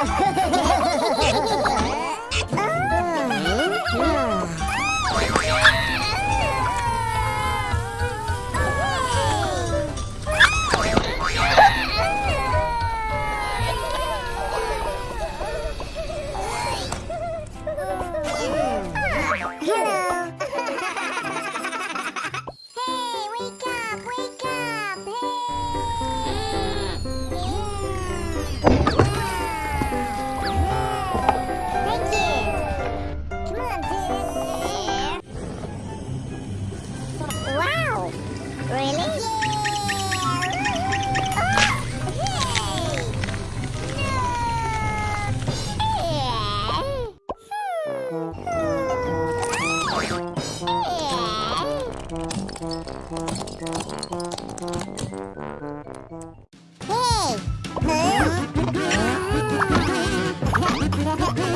あ、そ。Hey! Huh?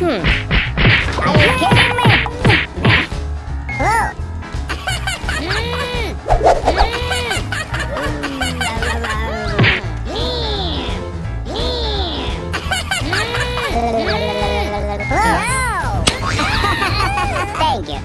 Hmm. Are you kidding me? Thank you.